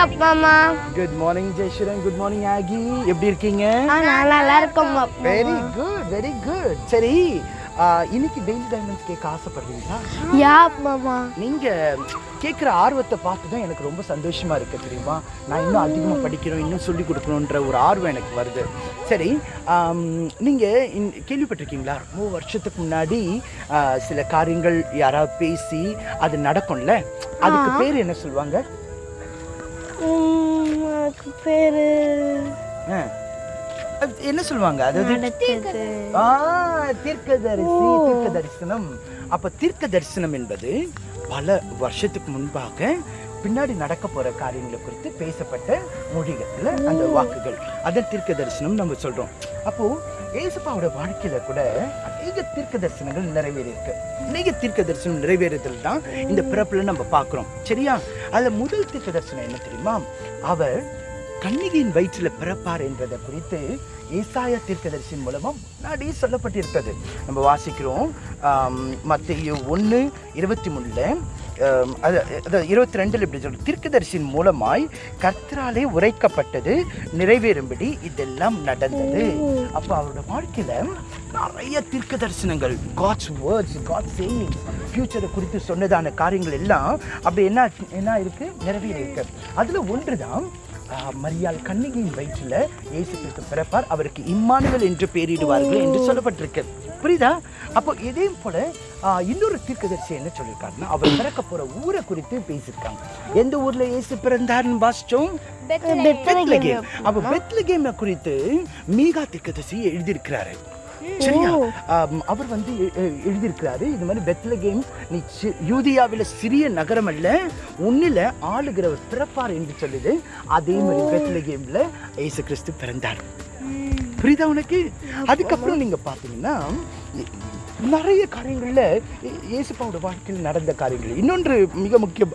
Morning அப்பா அம்மா. Good morning Jeyaswaran good morning ஆகி எப்படி இருக்கீங்க? நல்லா இருக்கோம் வெரி குட் வெரி குட் சரி இன்னைக்கு டெய்லி டைமண்ட்ஸ் கேட்க ஆசைப்படுறீங்களா? யா அம்மா. நீங்க கேட்குற ஆர்வத்தை பார்த்து தான் எனக்கு ரொம்ப சந்தோஷமா இருக்கு தெரியுமா? நான் இன்னும் அதிகமாக படிக்கணும் இன்னும் சொல்லி கொடுக்கணுன்ற ஒரு ஆர்வம் எனக்கு வருது. சரி ஆம், நீங்க இன்- கேள்விப்பட்டிருக்கீங்களா? ரொம்ப வருஷத்துக்கு முன்னாடி சில காரியங்கள் யாராவது பேசி அது நடக்கும்ல? அதுக்கு பேர் என்ன சொல்லுவாங்க? அதுக்கு பேரு. என்ன சொல்லுவாங்க? அதாவது தீர்க்கதரிசி தீர்க்க தரிசனம் அப்ப தீர்க்க தரிசனம் என்பது பல வருஷத்துக்கு முன்பாக பின்னாடி நடக்க போற காரியங்களை குறித்து பேசப்பட்ட மொழிகள்ல அந்த வாக்குகள். அதை தீர்க்க தரிசனம் நம்ம சொல்றோம். அப்போ ஏசப்பாவோட வாழ்க்கையில கூட அநேக தீர்க்க தரிசனங்கள் நிறைவேறி இருக்கு அநேக தீர்க்க தரிசனம் நிறைவேறுதல் தான் இந்த பிறப்புல நம்ம பார்க்குறோம். சரியா? அதுல முதல் தீர்க்க தரிசனம் என்ன தெரியுமா? அவர் கண்ணிகையின் வயிற்றில் பிறப்பார் என்பதை குறித்து ஏசாயா தீர்க்கதரிசியின் மூலமா முன்னாடியே சொல்லப்பட்டிருக்கிறது. நம்ம வாசிக்கிறோம் மத்திய ஒன்று இருபத்தி மூணுல அது இருபத்தி ரெண்டில் இப்படி சொல்ற தீர்க்கதரிசியின் மூலமாய் கர்த்தராலே உரைக்கப்பட்டது நிறைவேறும்படி இதெல்லாம் நடந்தது. அப்போ அவரோட வாழ்க்கையில நிறைய தீர்க்க தரிசனங்கள் காட்ஸ் வேர்ட்ஸ் காட் சேயிங் ஃபியூச்சரை குறித்து சொன்னதான காரியங்கள் எல்லாம் அப்படி என்ன என்ன இருக்கு? நிறைவேறி இருக்கு. அதுல ஒன்று தான் மரியாள் கண்ணிகையின் வயிற்றில் இயேசு கிறிஸ்து பிறப்பார் அவருக்கு இம்மானுவல் என்று பெயரிடுவார்கள் என்று சொல்லப்பட்டிருக்கு. புரியுதா? அப்போ இதே போல இன்னொரு தீர்க்கதரிசி என்ன சொல்லியிருக்காருன்னா அவர் பிறக்க போற ஊரை குறித்து பேசியிருக்காங்க. எந்த ஊர்ல இயேசு பிறந்தார்னு வாசிச்சோம் பெத்லகேம். அப்ப பெத்லகேமை குறித்து மீகா தீர்க்கதரிசி எழுதியிருக்கிறாரு. சரியா? அவர் வந்து எழுதியிருக்கிறாரு இது மாதிரி பெத்லகேம் நீ யூதியாவில சிறிய நகரம் அல்ல உன்னில ஆளுகிறவர் பிறப்பார் என்று சொல்லுது. அதே மாதிரி பெத்லகேம்ல இயேசு கிறிஸ்து பிறந்தார். புரியுதா உனக்கு? அதுக்கப்புறம் நீங்க பாத்தீங்கன்னா இ- நிறைய காரியங்களில் இ- இயேசுப்பாவோட வாழ்க்கையில் நடந்த காரியங்கள். இன்னொன்று மிக முக்கிய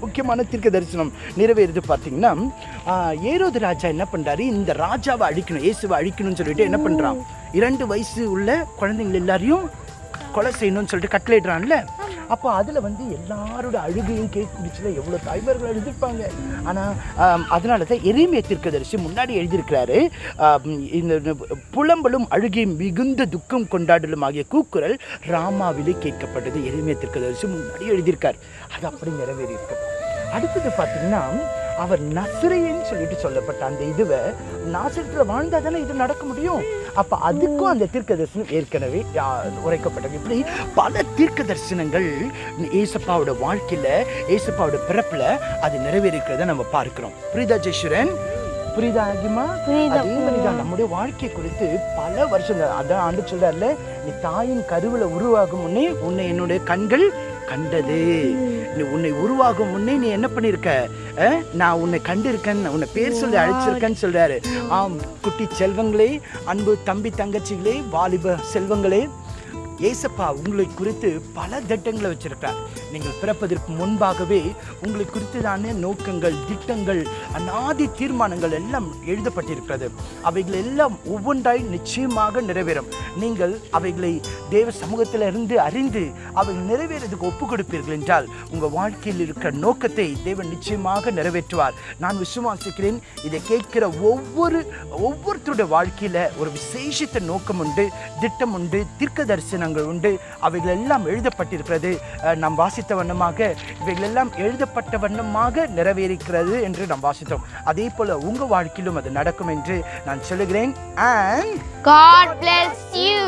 முக்கியமான தீர்க்க தரிசனம் நிறைவேறுது பார்த்தீங்கன்னா ஏரோது ராஜா என்ன பண்ணுறாரு இந்த ராஜாவை அழிக்கணும் இயேசுவை அழிக்கணும்னு சொல்லிட்டு என்ன பண்ணுறான் இரண்டு வயசு உள்ள குழந்தைங்க எல்லாரையும் கொலை செய்யணும்னு சொல்லிட்டு கட்டளையிடுறான்ல. அப்போ அதில் வந்து எல்லாரோட அழுகையும் கேட்டுச்சுல எவ்வளோ தாய்மார்கள் எழுதியிருப்பாங்க ஆனால் அதனால தான் எரிமைய தீர்க்கதரிசி முன்னாடி எழுதியிருக்கிறாரு. இந்த புலம்பலும் அழுகையும் மிகுந்த துக்கம் கொண்டாடலும் ஆகிய கூக்குரல் ராமாவிலே கேட்கப்பட்டது. எரிமைய தீர்க்கதரிசி முன்னாடி எழுதியிருக்கார். அது அப்படி நிறைவேறியிருக்கு. அடுத்தது பார்த்தீங்கன்னா அவர் நசிரையன்னு சொல்லிட்டு சொல்லப்பட்ட அந்த இதுவை நாசரத்தில் வாழ்ந்தா தானே இது நடக்க முடியும்? அப்ப அதுக்கும் அந்த தீர்க்க தரிசனம் ஏற்கனவே உரைக்கப்பட்டது. இப்படி பல தீர்க்க தரிசனங்கள் ஏசப்பாவோட வாழ்க்கையில ஏசப்பாவோட பிறப்புல அது நிறைவேறிக்கிறத நம்ம பார்க்கிறோம். புரியுதா ஜெயஸ்வரன் புரியுதா ஆகிமா. அதே மாதிரிதான் நம்முடைய வாழ்க்கை குறித்து பல வருஷம் அதான் ஆண்டு சொல்றாருல நீ தாயின் கருவில உருவாகும் முன்னே உன்னை என்னுடைய கண்கள் கண்டது. நீ உன்னை உருவாகும் முன்னே நீ என்ன பண்ணிருக்க? அஹ்? நான் உன்னை கண்டிருக்கேன் உன்னை பேர் சொல்லி அழைச்சிருக்கேன்னு சொல்றாரு. ஆம் குட்டி செல்வங்களே அன்பு தம்பி தங்கச்சிகளே வாலிப செல்வங்களே ஏசப்பா உங்களை குறித்து பல திட்டங்களை வச்சிருக்கிறார். நீங்கள் பிறப்பதற்கு முன்பாகவே உங்களை குறித்ததான நோக்கங்கள் திட்டங்கள் அநாதி தீர்மானங்கள் எல்லாம் எழுதப்பட்டிருக்கிறது. அவைகள் எல்லாம் ஒவ்வொன்றாய் நிச்சயமாக நிறைவேறும். நீங்கள் அவைகளை தேவ சமூகத்தில் இருந்து அறிந்து அவைகள் நிறைவேறதுக்கு ஒப்பு கொடுப்பீர்கள் என்றால் உங்கள் வாழ்க்கையில் இருக்கிற நோக்கத்தை தேவன் நிச்சயமாக நிறைவேற்றுவார். நான் விசுவாசிக்கிறேன் இதை கேட்கிற ஒவ்வொரு ஒவ்வொருத்தருடைய வாழ்க்கையில் ஒரு விசேஷித்த நோக்கம் உண்டு திட்டம் உண்டு தீர்க்க தரிசனங்கள் உண்டு. அவைகள் எல்லாம் எழுதப்பட்டிருக்கிறது நாம் வாசித்த வண்ணமாக இவைகள் எல்லாம் எழுதப்பட்ட வண்ணமாக நிறைவேறிக்கிறது என்று நாம் வாசித்தோம். அதே போல உங்க வாழ்க்கையிலும் அது நடக்கும் என்று நான் சொல்லுகிறேன். And God bless you.